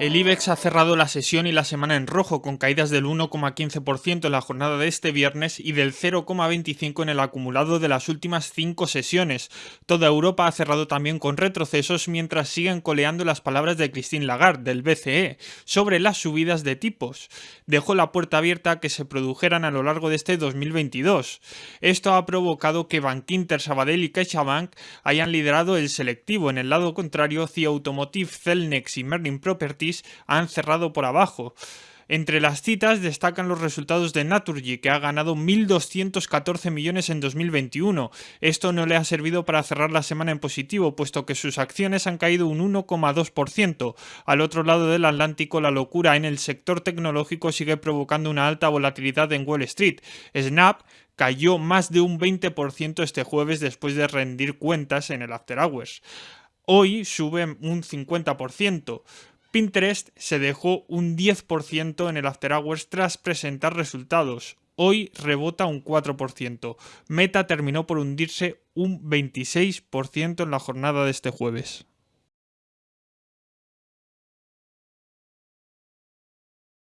El IBEX ha cerrado la sesión y la semana en rojo, con caídas del 1,15% en la jornada de este viernes y del 0,25% en el acumulado de las últimas cinco sesiones. Toda Europa ha cerrado también con retrocesos mientras siguen coleando las palabras de Christine Lagarde, del BCE, sobre las subidas de tipos. Dejó la puerta abierta a que se produjeran a lo largo de este 2022. Esto ha provocado que Bankinter, Sabadell y CaixaBank hayan liderado el selectivo. En el lado contrario, CIA Automotive, Celnex y Merlin Property han cerrado por abajo. Entre las citas destacan los resultados de Naturgy, que ha ganado 1.214 millones en 2021. Esto no le ha servido para cerrar la semana en positivo, puesto que sus acciones han caído un 1,2%. Al otro lado del Atlántico, la locura en el sector tecnológico sigue provocando una alta volatilidad en Wall Street. Snap cayó más de un 20% este jueves después de rendir cuentas en el After Hours. Hoy sube un 50%. Pinterest se dejó un 10% en el After Hours tras presentar resultados. Hoy rebota un 4%. Meta terminó por hundirse un 26% en la jornada de este jueves.